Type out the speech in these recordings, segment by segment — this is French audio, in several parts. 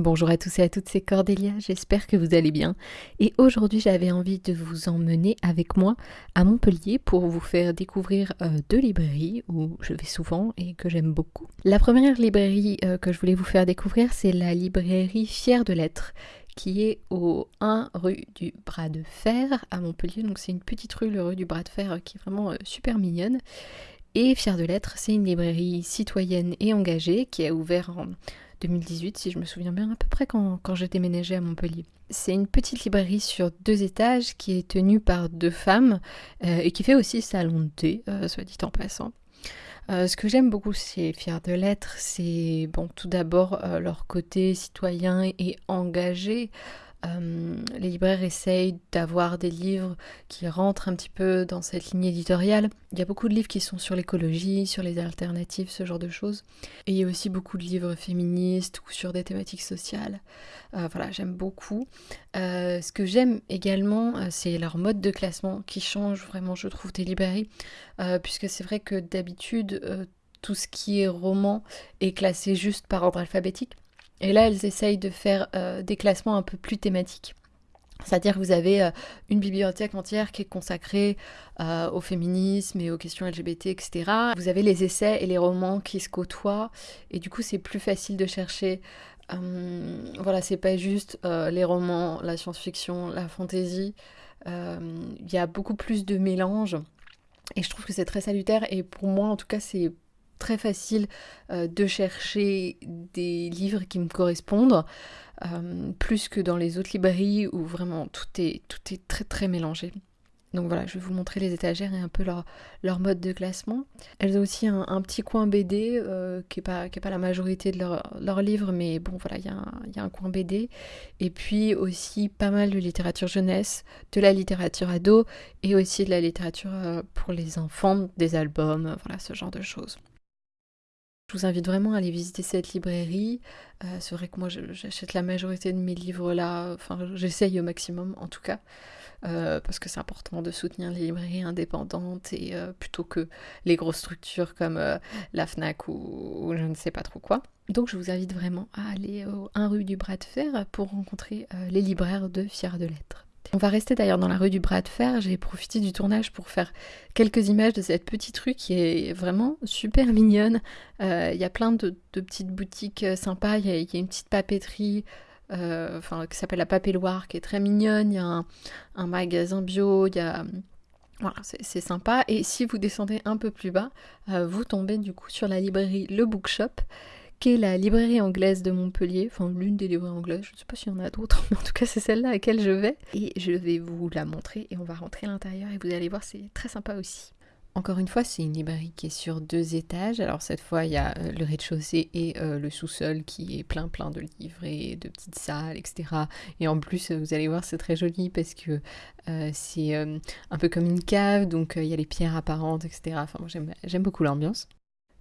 Bonjour à tous et à toutes, c'est Cordélia, j'espère que vous allez bien. Et aujourd'hui j'avais envie de vous emmener avec moi à Montpellier pour vous faire découvrir euh, deux librairies où je vais souvent et que j'aime beaucoup. La première librairie euh, que je voulais vous faire découvrir c'est la librairie Fière de Lettres qui est au 1 rue du Bras de Fer à Montpellier. Donc c'est une petite rue, le rue du Bras de Fer, euh, qui est vraiment super mignonne. Et Fière de Lettres, c'est une librairie citoyenne et engagée qui a ouvert en 2018, si je me souviens bien, à peu près quand, j'ai déménagé à Montpellier. C'est une petite librairie sur deux étages qui est tenue par deux femmes euh, et qui fait aussi salon de thé, euh, soit dit en passant. Euh, ce que j'aime beaucoup chez Fier de Lettres, c'est bon, tout d'abord leur côté citoyen et engagé. Euh, les libraires essayent d'avoir des livres qui rentrent un petit peu dans cette ligne éditoriale. Il y a beaucoup de livres qui sont sur l'écologie, sur les alternatives, ce genre de choses. Et il y a aussi beaucoup de livres féministes ou sur des thématiques sociales. Euh, voilà, j'aime beaucoup. Euh, ce que j'aime également, c'est leur mode de classement qui change vraiment, je trouve, des librairies. puisque c'est vrai que d'habitude, tout ce qui est roman est classé juste par ordre alphabétique. Et là, elles essayent de faire euh, des classements un peu plus thématiques. C'est-à-dire que vous avez euh, une bibliothèque entière qui est consacrée euh, au féminisme et aux questions LGBT, etc. Vous avez les essais et les romans qui se côtoient, et du coup c'est plus facile de chercher. voilà, c'est pas juste les romans, la science-fiction, la fantasy. Il y a beaucoup plus de mélange, et je trouve que c'est très salutaire. Et pour moi, en tout cas, c'est très facile euh, de chercher des livres qui me correspondent, euh, plus que dans les autres librairies où vraiment tout est, tout est très très mélangé. Donc voilà, je vais vous montrer les étagères et un peu leur, leur mode de classement. Elles ont aussi un, petit coin BD euh, qui n'est pas, pas la majorité de leurs leur livres, mais bon voilà, il y, y, a un coin BD. Et puis aussi pas mal de littérature jeunesse, de la littérature ado et aussi de la littérature pour les enfants, des albums, voilà ce genre de choses. Je vous invite vraiment à aller visiter cette librairie. Euh, c'est vrai que moi j'achète la majorité de mes livres là, enfin j'essaye au maximum en tout cas, euh, parce que c'est important de soutenir les librairies indépendantes et euh, plutôt que les grosses structures comme la FNAC ou, je ne sais pas trop quoi. Donc je vous invite vraiment à aller au 1 rue du Bras de Fer pour rencontrer les libraires de Fier de Lettres. On va rester d'ailleurs dans la rue du Bras de Fer. J'ai profité du tournage pour faire quelques images de cette petite rue qui est vraiment super mignonne. Euh, il y a plein de, petites boutiques euh, sympas. Il y, a une petite papeterie euh, qui s'appelle la Papelloire qui est très mignonne. Il y a un, magasin bio. Il y a. Voilà, c'est sympa. Et si vous descendez un peu plus bas, vous tombez du coup sur la librairie Le Bookshop qui est la librairie anglaise de Montpellier, enfin l'une des librairies anglaises, je ne sais pas s'il y en a d'autres, mais en tout cas c'est celle-là à laquelle je vais. Et je vais vous la montrer et on va rentrer à l'intérieur et vous allez voir, c'est très sympa aussi. Encore une fois, c'est une librairie qui est sur deux étages. Alors cette fois, il y a euh, le rez-de-chaussée et euh, le sous-sol qui est plein plein de livres et de petites salles, etc. Et en plus, vous allez voir, c'est très joli parce que euh, c'est un peu comme une cave, donc il y a les pierres apparentes, etc. Enfin, j'aime beaucoup l'ambiance.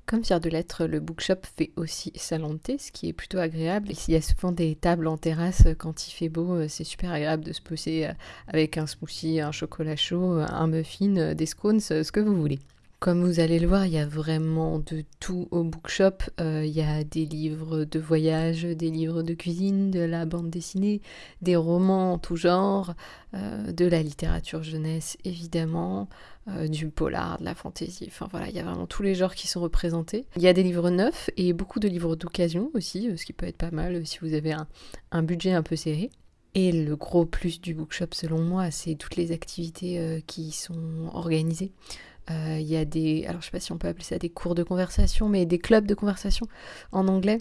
Comme Fier de Lettres, le bookshop fait aussi salon de ce qui est plutôt agréable. Il y a souvent des tables en terrasse euh, quand il fait beau, euh, c'est super agréable de se poser euh, avec un smoothie, un chocolat chaud, un muffin, des scones, ce que vous voulez. Comme vous allez le voir, il y a vraiment de tout au bookshop. il y a des livres de voyage, des livres de cuisine, de la bande dessinée, des romans en tout genre, de la littérature jeunesse évidemment, euh, du polar, de la fantaisie, enfin voilà, il y a vraiment tous les genres qui sont représentés. Il y a des livres neufs et beaucoup de livres d'occasion aussi, euh, ce qui peut être pas mal euh, si vous avez un, budget un peu serré. Et le gros plus du bookshop selon moi, c'est toutes les activités qui sont organisées. Il y a des, alors je sais pas si on peut appeler ça des cours de conversation, mais des clubs de conversation en anglais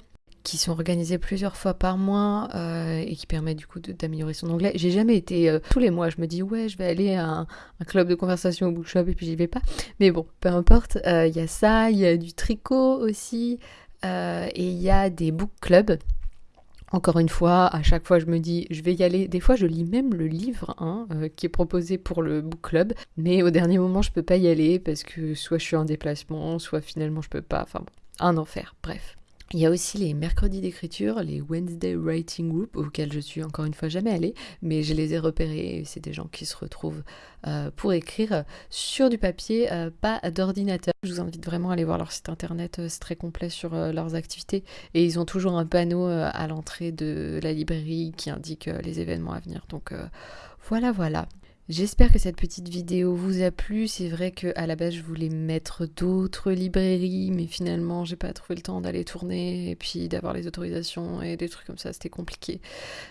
qui sont organisés plusieurs fois par mois euh, et qui permettent du coup d'améliorer son anglais. J'ai jamais été euh, tous les mois, je me dis ouais, je vais aller à un, club de conversation au bookshop et puis j'y vais pas. Mais bon, peu importe, euh, il y a ça, il y a du tricot aussi et il y a des book clubs. Encore une fois, à chaque fois je me dis je vais y aller. Des fois je lis même le livre hein, qui est proposé pour le book club, mais au dernier moment je peux pas y aller parce que soit je suis en déplacement, soit finalement je peux pas. Enfin bon, un enfer, bref. Il y a aussi les mercredis d'écriture, les Wednesday Writing Group, auxquels je suis encore une fois jamais allée, mais je les ai repérés. C'est des gens qui se retrouvent euh, pour écrire sur du papier, euh, pas d'ordinateur. Je vous invite vraiment à aller voir leur site internet, euh, c'est très complet sur leurs activités. Et ils ont toujours un panneau à l'entrée de la librairie qui indique les événements à venir. Donc voilà, voilà. J'espère que cette petite vidéo vous a plu. C'est vrai que à la base je voulais mettre d'autres librairies, mais finalement j'ai pas trouvé le temps d'aller tourner et puis d'avoir les autorisations et des trucs comme ça, c'était compliqué.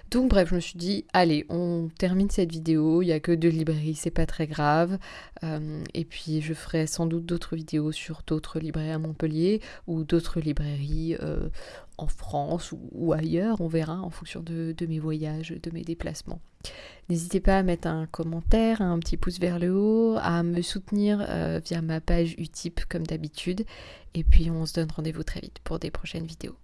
Donc bref, je me suis dit allez, on termine cette vidéo. Il y a que deux librairies, c'est pas très grave. Euh, et puis je ferai sans doute d'autres vidéos sur d'autres librairies à Montpellier ou d'autres librairies euh, en France ou, ailleurs, on verra en fonction de, mes voyages, de mes déplacements. N'hésitez pas à mettre un commentaire, un petit pouce vers le haut, à me soutenir euh, via ma page Utip comme d'habitude. Et puis on se donne rendez-vous très vite pour des prochaines vidéos.